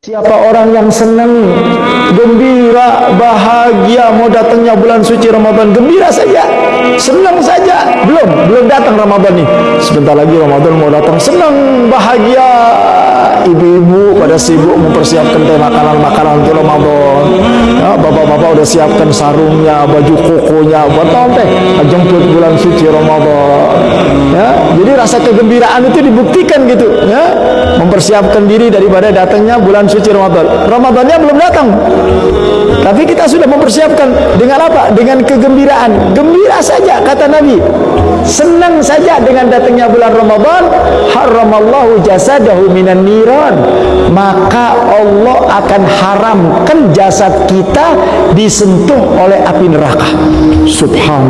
Siapa orang yang senang, gembira, bahagia mau datangnya bulan suci Ramadan, gembira saja, senang saja. Belum, belum datang Ramadan nih. Sebentar lagi Ramadan mau datang, senang, bahagia. Ibu-ibu pada sibuk mempersiapkan makanan-makanan untuk Ramadan. Ya, bapak-bapak udah siapkan sarungnya, baju kokonya, buat teh jemput bulan suci Ramadan. Ya, jadi rasa kegembiraan itu dibuktikan gitu, ya, mempersiapkan diri daripada datangnya bulan suci Ramadan. Ramadannya belum datang. Tapi kita sudah mempersiapkan dengan apa? Dengan kegembiraan. Gembira saja kata Nabi. Senang saja dengan datangnya bulan Ramadan. Haramallahu jasadahu minan niran. Maka Allah akan haramkan jasad kita disentuh oleh api neraka. Subhanallah.